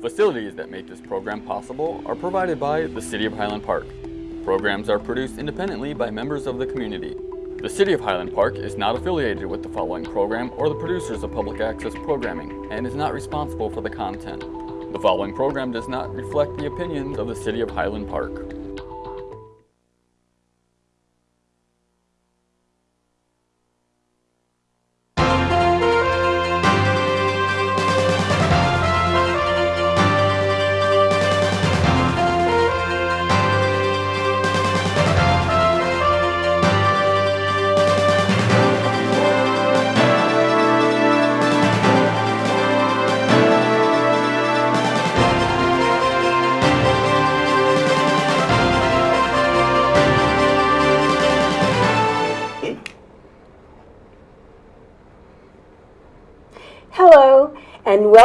Facilities that make this program possible are provided by the City of Highland Park. Programs are produced independently by members of the community. The City of Highland Park is not affiliated with the following program or the producers of public access programming and is not responsible for the content. The following program does not reflect the opinions of the City of Highland Park.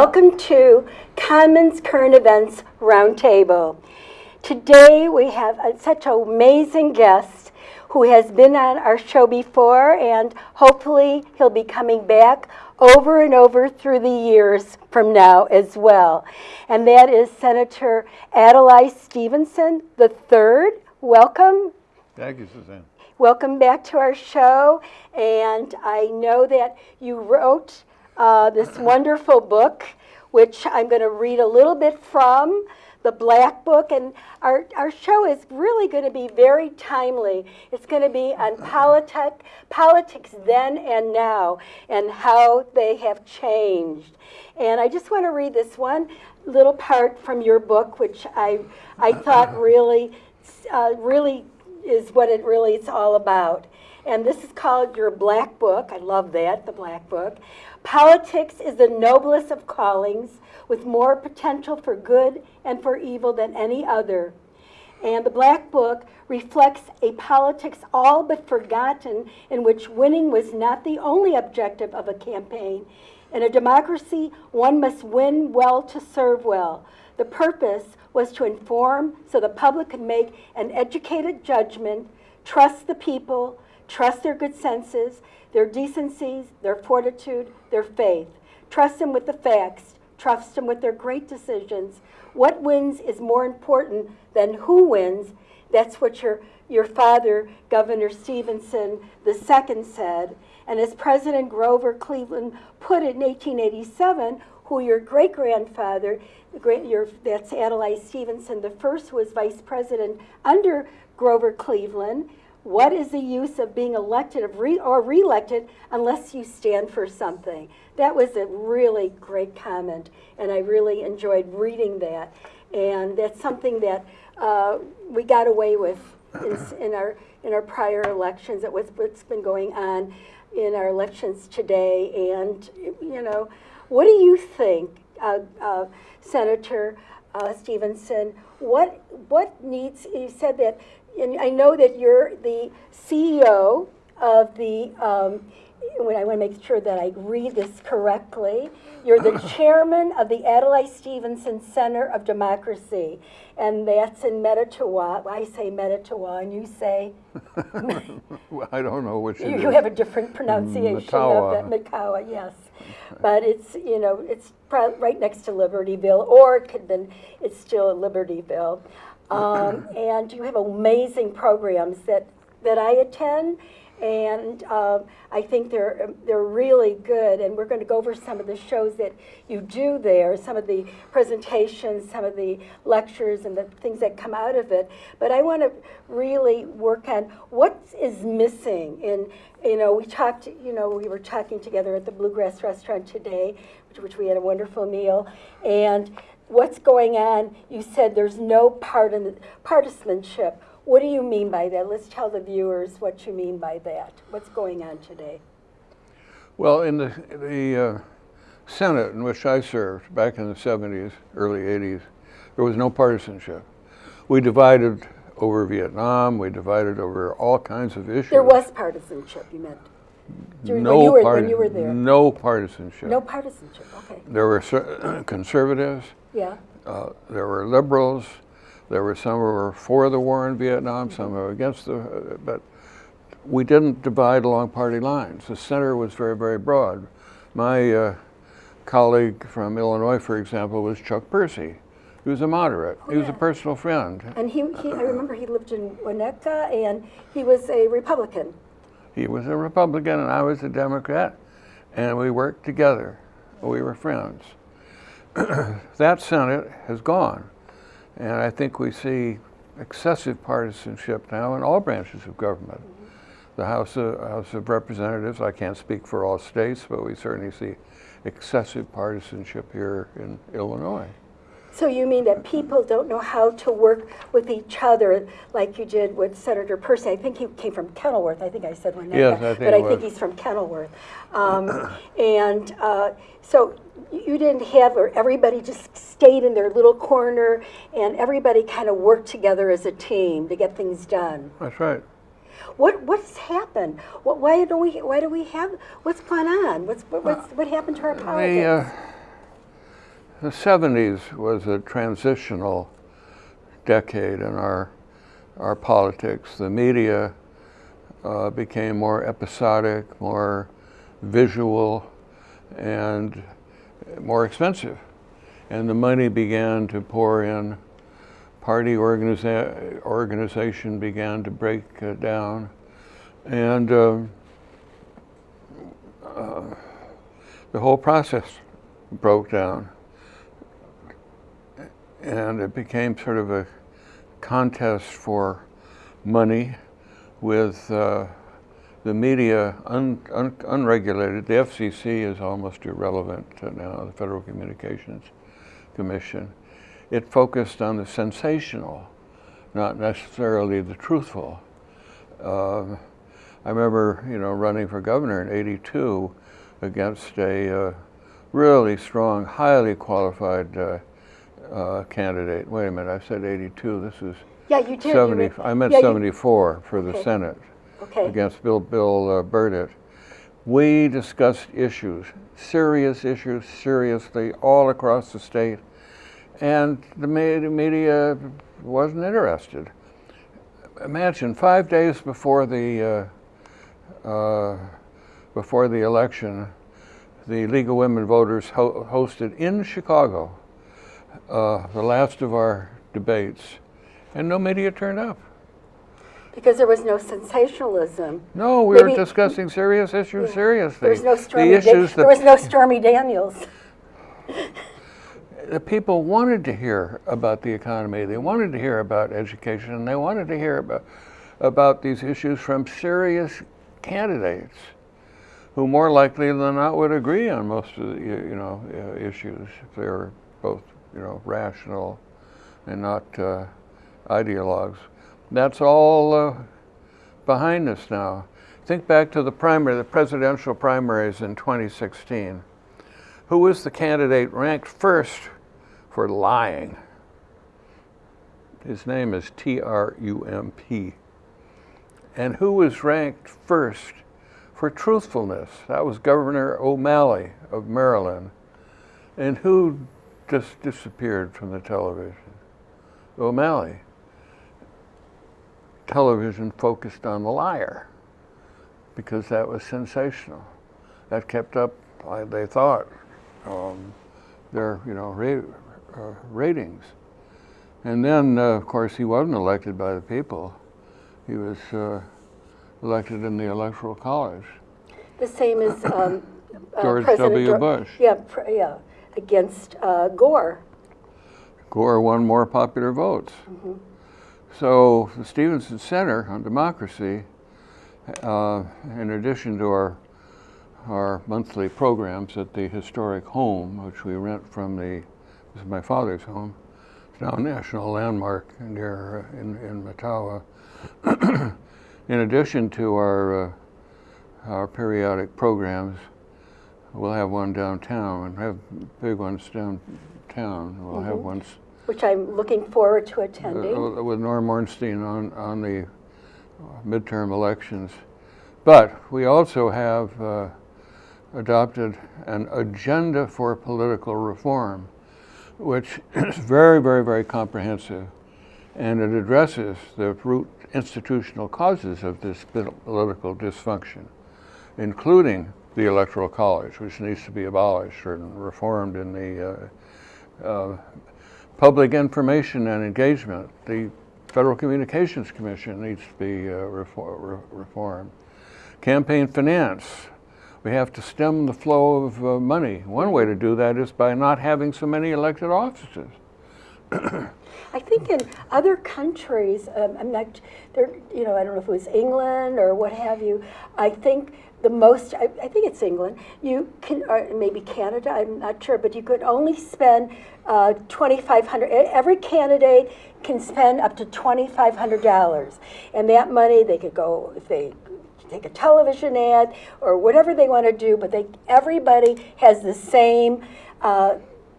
Welcome to Commons Current Events Roundtable. Today we have a, such an amazing guest who has been on our show before, and hopefully he'll be coming back over and over through the years from now as well. And that is Senator Adlai Stevenson III. Welcome. Thank you, Suzanne. Welcome back to our show. And I know that you wrote uh, this wonderful book, which I'm going to read a little bit from, the Black Book. And our, our show is really going to be very timely. It's going to be on politic, politics then and now and how they have changed. And I just want to read this one little part from your book, which I, I thought really, uh, really is what it really is all about. And this is called your Black Book. I love that, the Black Book. Politics is the noblest of callings, with more potential for good and for evil than any other. And the Black Book reflects a politics all but forgotten in which winning was not the only objective of a campaign. In a democracy, one must win well to serve well. The purpose was to inform so the public could make an educated judgment, trust the people, trust their good senses, their decencies, their fortitude, their faith. Trust them with the facts, trust them with their great decisions. What wins is more important than who wins. That's what your, your father, Governor Stevenson II, said. And as President Grover Cleveland put it in 1887, who your great grandfather, your, that's Adlai Stevenson the first, was vice president under Grover Cleveland. What is the use of being elected or re-elected unless you stand for something? That was a really great comment, and I really enjoyed reading that. And that's something that uh, we got away with in, in, our in our prior elections. It was what's been going on in our elections today. And you know, what do you think, uh, uh, Senator uh, Stevenson? What what needs? You said that and I know that you're the CEO of the, um, I want to make sure that I read this correctly. You're the chairman of the Adlai Stevenson Center of Democracy, and that's in Metatawah. I say Metatawah, and you say? well, I don't know which you, you have a different pronunciation Matawa. of that, Makawa, yes. But it's, you know, it's right next to Libertyville, or it could have been, it's still Libertyville. Um, and you have amazing programs that, that I attend, and um, I think they're, they're really good. And we're going to go over some of the shows that you do there, some of the presentations, some of the lectures, and the things that come out of it. But I want to really work on what is missing. In you know, we talked. You know, we were talking together at the Bluegrass Restaurant today, which, which we had a wonderful meal, and what's going on? You said there's no partisanship. What do you mean by that? Let's tell the viewers what you mean by that. What's going on today? Well, in the, the uh, Senate in which I served back in the 70s, early 80s, there was no partisanship. We divided over Vietnam, we divided over all kinds of issues. There was partisanship, you meant? During, no, when you, were, when you were there. no partisanship. No partisanship, okay. There were conservatives, yeah. Uh, there were liberals. There were some who were for the war in Vietnam, some who were against the, uh, but we didn't divide along party lines. The center was very, very broad. My uh, colleague from Illinois, for example, was Chuck Percy. He was a moderate. He was a personal friend. And he, he, I remember he lived in Winnetka and he was a Republican. He was a Republican and I was a Democrat, and we worked together. We were friends. that Senate has gone, and I think we see excessive partisanship now in all branches of government. The House of, House of Representatives, I can't speak for all states, but we certainly see excessive partisanship here in Illinois. So you mean that people don't know how to work with each other like you did with Senator Percy? I think he came from Kenilworth. I think I said Winnetka, Yes, I think but I think he's from Kenilworth. Um, and uh, so you didn't have where everybody just stayed in their little corner and everybody kind of worked together as a team to get things done. That's right. What what's happened? What, why don't we why do we have what's going on? What's what, what's, what happened to our politics? The, uh, the 70s was a transitional decade in our, our politics. The media uh, became more episodic, more visual, and more expensive. And the money began to pour in. Party organiza- organization began to break uh, down. And um, uh, the whole process broke down. And it became sort of a contest for money with uh, the media un, un, unregulated. The FCC is almost irrelevant now, the Federal Communications Commission. It focused on the sensational, not necessarily the truthful. Um, I remember, you know, running for governor in '82 against a uh, really strong, highly qualified uh, uh, candidate. Wait a minute, I said '82. This is yeah, you did. you 70. were- I meant yeah, you- 74 for the Okay. Senate Okay. against Bill Bill uh, Burditt. We discussed issues, serious issues, seriously, all across the state, and the media wasn't interested. Imagine five days before the uh, uh, before the election, the League of Women Voters ho- hosted in Chicago uh, the last of our debates, and no media turned up. Because there was no sensationalism. No, we Maybe- were discussing serious issues seriously. There was no the Stormy. Da- issues there was no Stormy Daniels. the people wanted to hear about the economy. They wanted to hear about education. And they wanted to hear about about these issues from serious candidates, who more likely than not would agree on most of the you know issues if they were both you know rational and not uh, ideologues. That's all uh, behind us now. Think back to the primary, the presidential primaries in 2016. Who was the candidate ranked first for lying? His name is T R U M P. And who was ranked first for truthfulness? That was Governor O'Malley of Maryland. And who just disappeared from the television? O'Malley. Television focused on the liar because that was sensational. That kept up, they thought, um, their you know ra- uh, ratings. And then, uh, of course, he wasn't elected by the people. He was uh, elected in the Electoral College. The same as um, uh, George President W. Dor- Bush. Yeah, pr- yeah, against uh, Gore. Gore won more popular votes. So the Stevenson Center on Democracy, uh, in addition to our our monthly programs at the historic home, which we rent from the this is my father's home. It's now a national landmark near uh, in in Mettawa. in addition to our uh, our periodic programs, we'll have one downtown and have big ones downtown. We'll have ones which I'm looking forward to attending. uh, with Norm Ornstein on, on the uh, midterm elections. But we also have uh, adopted an agenda for political reform, which is very, very, very comprehensive. And it addresses the root institutional causes of this political dysfunction, including the Electoral College, which needs to be abolished and reformed in the uh, uh, public information and engagement. The Federal Communications Commission needs to be uh, re reformed. Campaign finance. We have to stem the flow of uh, money. One way to do that is by not having so many elected offices. I think in other countries, um, I'm not, there, you know, I don't know if it was England or what have you. I think the most, I, I think it's England. You can, or maybe Canada. I'm not sure, but you could only spend uh, 2,500. Every candidate can spend up to 2,500 dollars, and that money they could go if they take a television ad or whatever they want to do. But they, everybody has the same. Uh,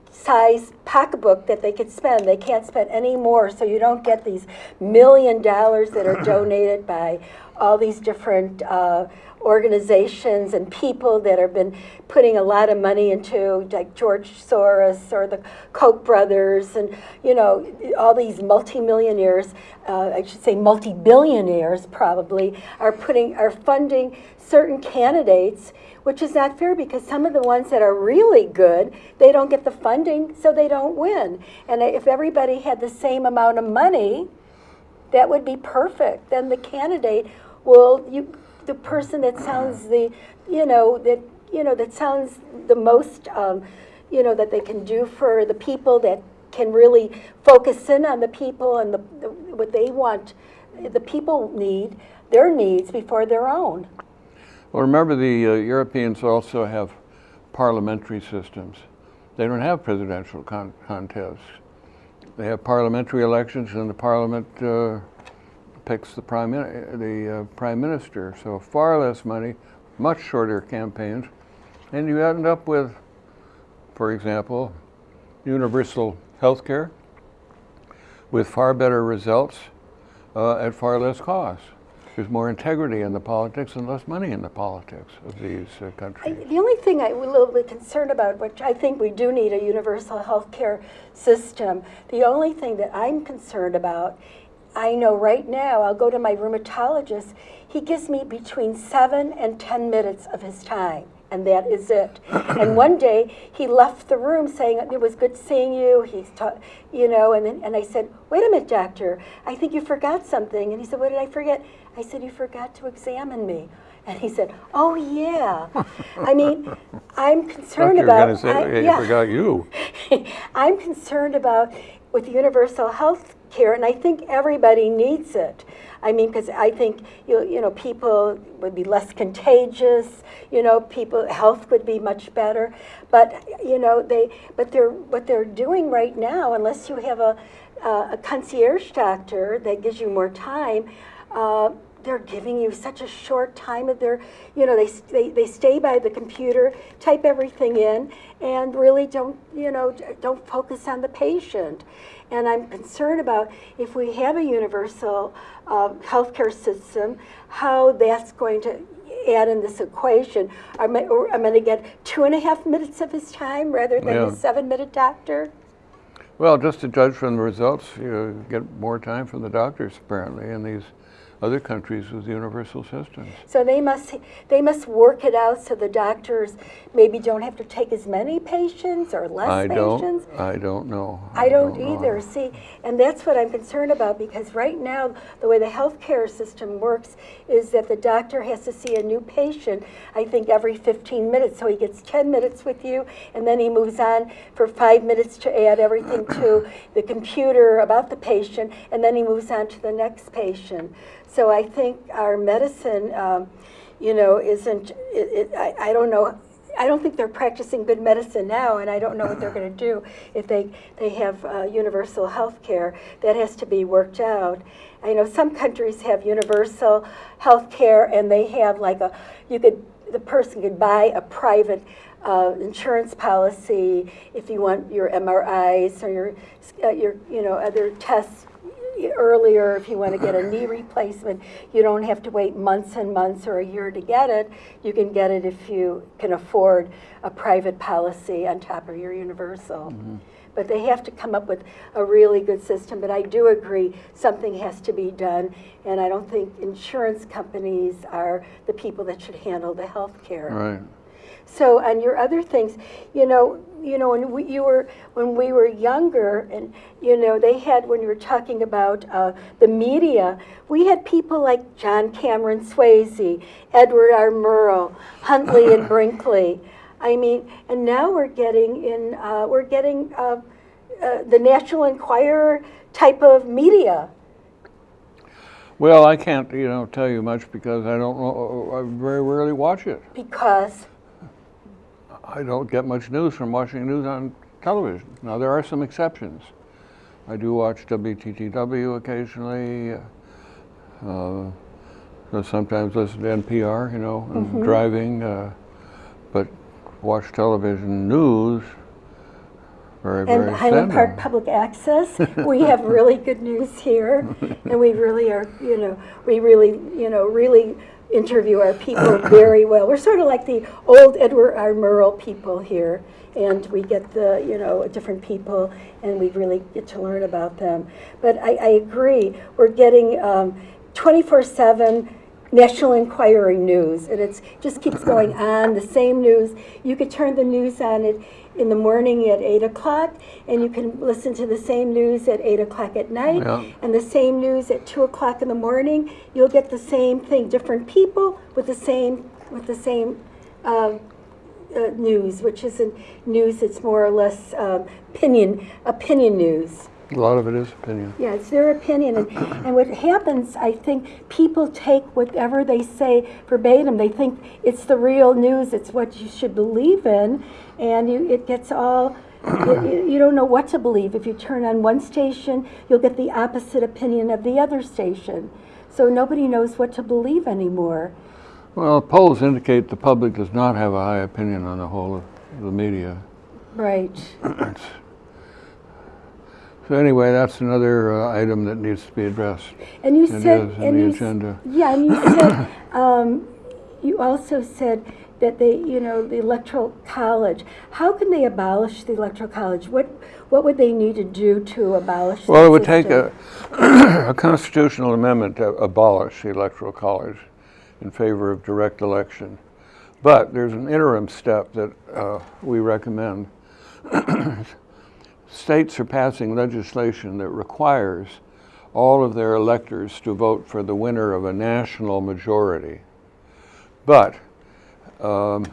size pocketbook that they could spend. They can't spend any more, so you don't get these million dollars that are donated by all these different uh, organizations and people that have been putting a lot of money into, like George Soros or the Koch brothers, and you know all these multimillionaires, uh, I should say multi-billionaires probably, are putting are funding certain candidates which is not fair because some of the ones that are really good, they don't get the funding, so they don't win. And if everybody had the same amount of money, that would be perfect. Then the candidate will, you, the person that sounds the, you know, that, you know, that sounds the most, um, you know, that they can do for the people that can really focus in on the people and the, the what they want, the people need, their needs before their own. Well, remember the uh, Europeans also have parliamentary systems. They don't have presidential con contests. They have parliamentary elections and the parliament uh, picks the prime, the uh, prime minister. So far less money, much shorter campaigns, and you end up with, for example, universal health care with far better results uh, at far less cost. There's more integrity in the politics and less money in the politics of these uh, countries. I, the only thing I'm a little bit concerned about, which I think we do need a universal health care system, the only thing that I'm concerned about, I know right now, I'll go to my rheumatologist, he gives me between seven and 10 minutes of his time and that is it. and one day he left the room saying, it was good seeing you, he's taught, you know, and, then, and I said, wait a minute, doctor, I think you forgot something. And he said, what did I forget? I said, you forgot to examine me. And he said, oh yeah. I mean, I'm concerned about- say, I, yeah. forgot you. I'm concerned about with universal health care, and I think everybody needs it. I mean, because I think you you know people would be less contagious. You know, people health would be much better. But you know they but they're what they're doing right now, unless you have a a concierge doctor that gives you more time. Uh, they're giving you such a short time of their, you know, they, they, they stay by the computer, type everything in, and really don't, you know, don't focus on the patient. And I'm concerned about if we have a universal uh, healthcare system, how that's going to add in this equation. I'm, I'm going to get two and a half minutes of his time rather than yeah. a seven minute doctor. Well, just to judge from the results, you get more time from the doctors apparently in these other countries with universal systems. So they must they must work it out so the doctors maybe don't have to take as many patients or less I patients. Don't, I don't know. I, I don't, don't, either. Know. See, and that's what I'm concerned about because right now the way the healthcare system works is that the doctor has to see a new patient I think every 15 minutes. So he gets 10 minutes with you and then he moves on for 5 minutes to add everything to the computer about the patient and then he moves on to the next patient. So I think our medicine, um, you know, isn't, it, it, I, I don't know, I don't think they're practicing good medicine now, and I don't know what they're going to do if they, they have uh, universal health care. That has to be worked out. I know some countries have universal health care, and they have like a, you could, the person could buy a private uh, insurance policy if you want your MRIs or your, uh, your you know, other tests earlier if you want to get a knee replacement. You don't have to wait months and months or a year to get it. You can get it if you can afford a private policy on top of your universal. Mm -hmm. But they have to come up with a really good system. But I do agree something has to be done. And I don't think insurance companies are the people that should handle the health care. Right. So on your other things, you know, you know, when we, you were when we were younger, and you know, they had when you were talking about uh, the media, we had people like John Cameron Swayze, Edward R. Murrow, Huntley and Brinkley. I mean, and now we're getting in, uh, we're getting uh, uh, the National Enquirer type of media. Well, I can't, you know, tell you much because I don't know, I very rarely watch it. Because, I don't get much news from watching news on television. Now, there are some exceptions. I do watch WTTW occasionally. Uh, I sometimes listen to NPR, you know, and driving. Uh, but watch television news very, very and Highland Park. Public Access, we have really good news here, and we really are, you know, we really, you know, really interview our people very well. We're sort of like the old Edward R. Murrow people here, and we get the, you know, different people, and we really get to learn about them. But I, I agree, we're getting um, 24/7 National Enquirer news, and it just keeps going on. The same news. You could turn the news on it in the morning at eight o'clock, and you can listen to the same news at eight o'clock at night, Yeah. and the same news at two o'clock in the morning. You'll get the same thing, different people with the same with the same. Um, uh, news, which isn't news, it's more or less um, opinion, opinion news. A lot of it is opinion. Yeah, it's their opinion, and, and what happens, I think, people take whatever they say verbatim. They think it's the real news. It's what you should believe in, and you, it gets all. You, you don't know what to believe. If you turn on one station, you'll get the opposite opinion of the other station. So nobody knows what to believe anymore. Well, polls indicate the public does not have a high opinion on the whole of the media. Right. So anyway, that's another uh, item that needs to be addressed. And you It said, is in and the you, agenda. yeah, and you said, um, you also said that they, you know, the electoral college. How can they abolish the electoral college? What, what would they need to do to abolish? the Well, it would take a, a constitutional amendment to abolish the electoral college in favor of direct election. But there's an interim step that uh, we recommend. States are passing legislation that requires all of their electors to vote for the winner of a national majority. But um,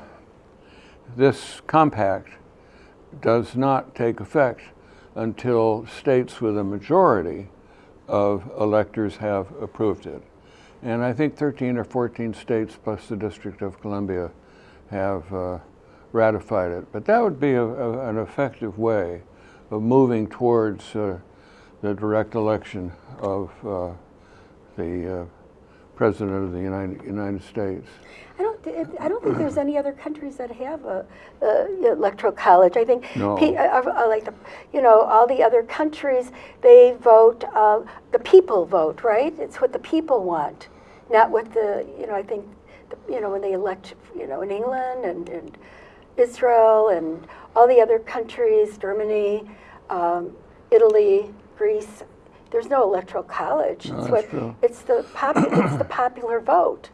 this compact does not take effect until states with a majority of electors have approved it. And I think 13 or 14 states plus the District of Columbia have uh, ratified it. But that would be a, a, an effective way of moving towards uh, the direct election of uh, the uh, President of the United, United States. I don't, I don't think there's any other countries that have a, a electoral college. I think, No. pe- uh, uh, like the, you know, all the other countries, they vote. Uh, the people vote, right? It's what the people want, not what the, you know. I think, the, you know, when they elect, you know, in England and, and Israel and all the other countries, Germany, um, Italy, Greece. There's no electoral college. No, it's what true. it's the pop, it's the popular vote.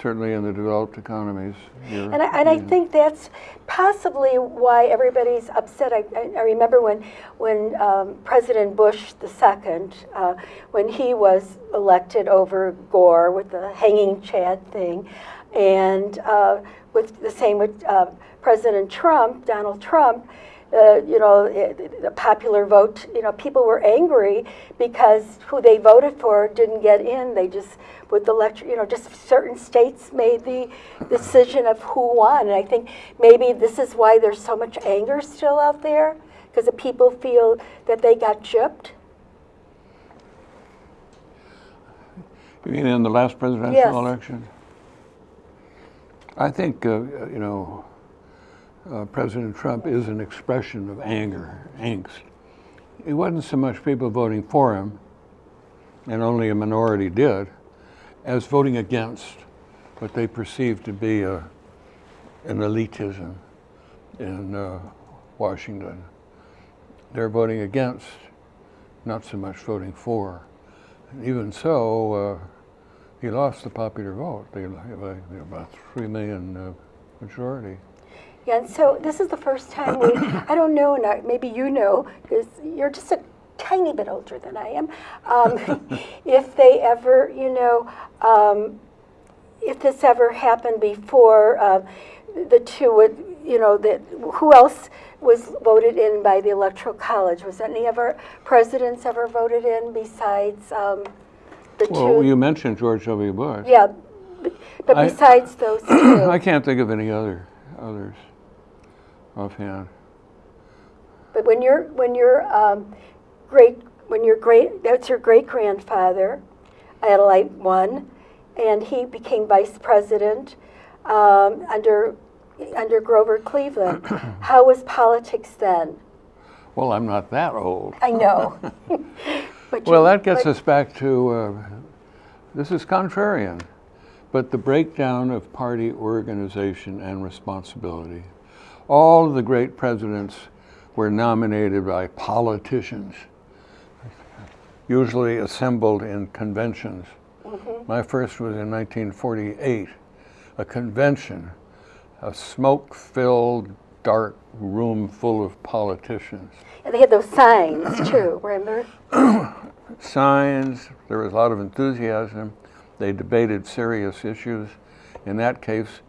Certainly in the developed economies. And I, and I think that's possibly why everybody's upset. I, I, I remember when, when um, President Bush II, uh, when he was elected over Gore with the hanging Chad thing, and uh, with the same with uh, President Trump, Donald Trump, uh, you know, it, the popular vote, you know, people were angry because who they voted for didn't get in. They just, with the lecture, you know, just certain states made the decision of who won. And I think maybe this is why there's so much anger still out there, because the people feel that they got gypped. You mean in the last presidential Yes. election? I think, uh, you know, uh, President Trump is an expression of anger, angst. It wasn't so much people voting for him, and only a minority did, as voting against what they perceived to be a, an elitism in uh, Washington. They're voting against, not so much voting for. Even so, uh, he lost the popular vote. They, about three million uh, majority. Yeah, and so this is the first time we, I don't know, and I- maybe you know, because you're just a tiny bit older than I am, um, if they ever, you know, um, if this ever happened before, uh, the two would, you know, that, who else was voted in by the Electoral College? Was any of our presidents ever voted in besides um, the two? Well, you mentioned George W. Bush. Yeah, but I- besides those two. I can't think of any other others offhand. But when you're when your um, great when your great that's your great grandfather, Adlai won, and he became vice president um, under under Grover Cleveland. How was politics then? Well, I'm not that old. I know. but you- Well, that gets us back to uh, this is contrarian, but the breakdown of party organization and responsibility. All of the great presidents were nominated by politicians, usually assembled in conventions. My first was in 1948, a convention, a smoke filled, dark room full of politicians. And they had those signs too. Remember? signs. There was a lot of enthusiasm. They debated serious issues. In that case,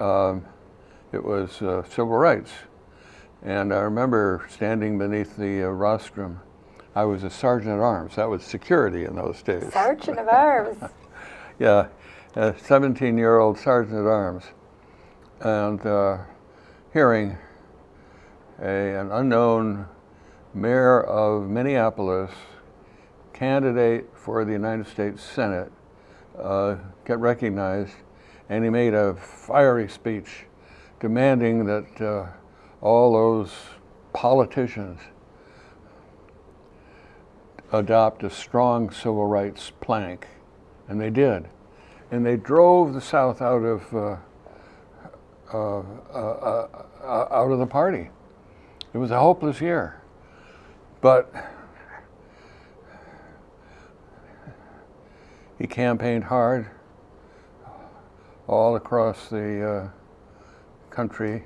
um, it was uh, civil rights. And I remember standing beneath the uh, rostrum. I was a sergeant at arms. That was security in those days. Sergeant of Arms. Yeah, a 17 year old sergeant at arms. And uh, hearing a, an unknown mayor of Minneapolis, candidate for the United States Senate, uh, get recognized, and he made a fiery speech demanding that uh, all those politicians adopt a strong civil rights plank. And they did. And they drove the South out of, uh, uh, uh, uh, uh, out of the party. It was a hopeless year. But he campaigned hard all across the uh, country.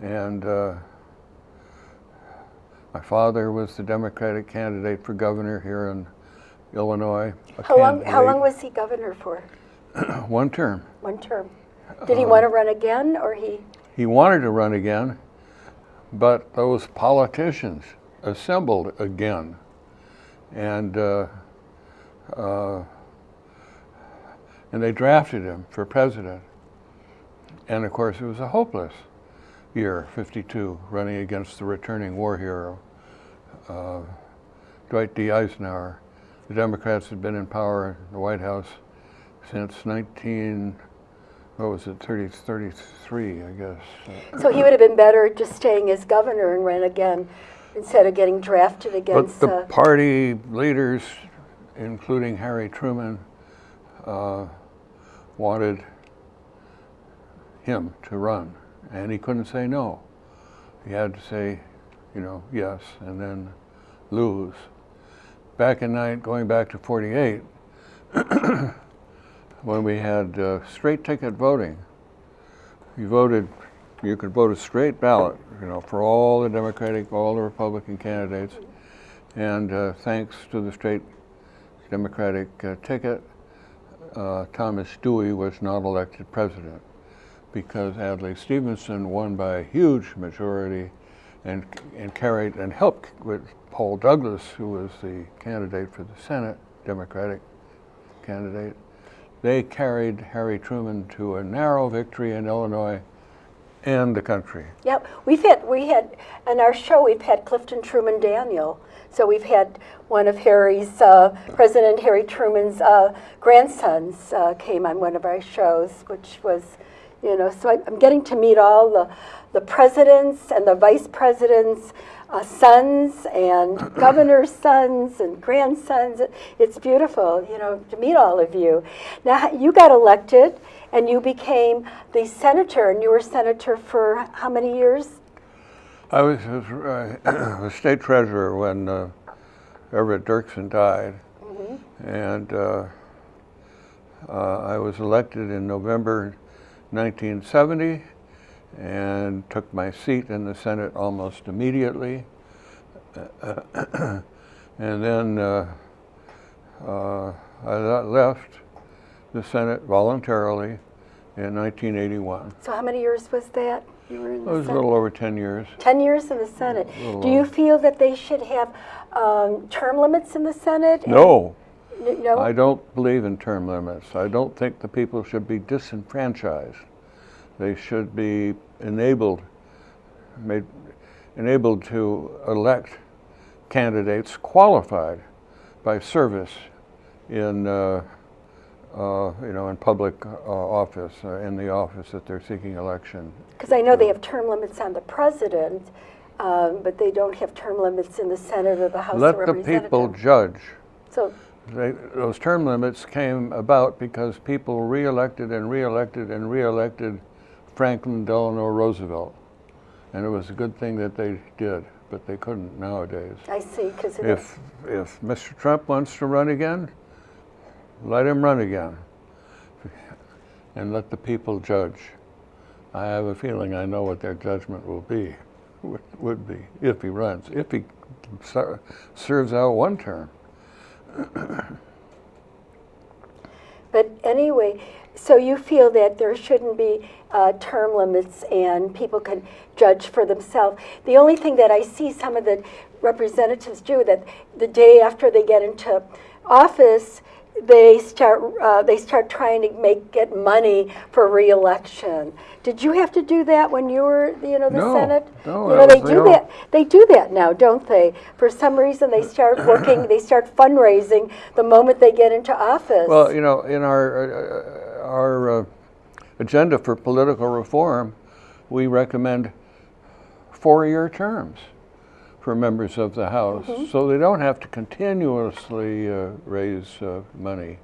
And uh, my father was the Democratic candidate for governor here in Illinois. How long? How long was he governor for? One term. One term. Did he want to run again, or he? He wanted to run again, but those politicians assembled again. And, uh, uh, and they drafted him for president. And of course, it was a hopeless year, 52, running against the returning war hero, uh, Dwight D. Eisenhower. The Democrats had been in power in the White House since 19, what was it, 30, 33, I guess. So he would have been better just staying as governor and ran again instead of getting drafted against. But the uh, party leaders, including Harry Truman, uh, wanted him to run, and he couldn't say no. He had to say, you know, yes, and then lose. Back in night, going back to 48, when we had uh, straight ticket voting, you voted, you could vote a straight ballot, you know, for all the Democratic, all the Republican candidates. And uh, thanks to the straight Democratic uh, ticket, uh, Thomas Dewey was not elected president because Adlai Stevenson won by a huge majority and, and carried and helped with Paul Douglas, who was the candidate for the Senate, Democratic candidate. They carried Harry Truman to a narrow victory in Illinois and the country. Yep, we've had we had on our show we've had Clifton Truman Daniel. So we've had one of Harry's uh, President Harry Truman's uh, grandsons uh, came on one of our shows, which was, you know, so I, I'm getting to meet all the the presidents and the vice presidents. Uh, sons and governors' sons and grandsons. It's beautiful, you know, to meet all of you. Now, you got elected and you became the senator, and you were senator for how many years? I was, was uh, state treasurer when uh, Everett Dirksen died, and uh, uh, I was elected in November 1970, and took my seat in the Senate almost immediately. and then uh, uh, I left the Senate voluntarily in 1981. So how many years was that? You were in It the was a little over 10 years. 10 years in the Senate. Do you feel that they should have um, term limits in the Senate? No, No? I don't believe in term limits. I don't think the people should be disenfranchised. They should be enabled, made, enabled to elect candidates qualified by service in, uh, uh, you know, in public uh, office, uh, in the office that they're seeking election. Because I know they have term limits on the president, um, but they don't have term limits in the Senate or the House of Representatives. Let the people judge. So, They, those term limits came about because people reelected and reelected and reelected Franklin Delano Roosevelt. And it was a good thing that they did, but they couldn't nowadays. I see, because If, if Mr. Trump wants to run again, let him run again. And let the people judge. I have a feeling I know what their judgment will be, would, be, if he runs, if he ser- serves out one term. But anyway, so you feel that there shouldn't be uh, term limits and people can judge for themselves. The only thing that I see some of the representatives do that the day after they get into office, they start uh, they start trying to make get money for reelection. Did you have to do that when you were you know the No, Senate? no, you know they do that. They do that now, don't they? For some reason, they start working. they start fundraising the moment they get into office. Well, you know, in our, uh, our uh, agenda for political reform, we recommend four-year terms for members of the House, so they don't have to continuously uh, raise uh, money.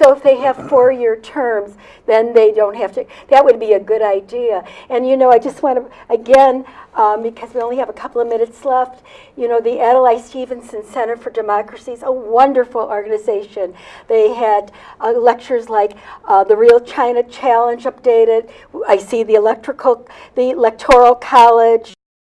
So if they have four-year terms, then they don't have to, that would be a good idea. And you know, I just want to, again, um, because we only have a couple of minutes left, you know, the Adlai Stevenson Center for Democracy is a wonderful organization. They had uh, lectures like uh, the Real China Challenge updated. I see the electrical, the Electoral College,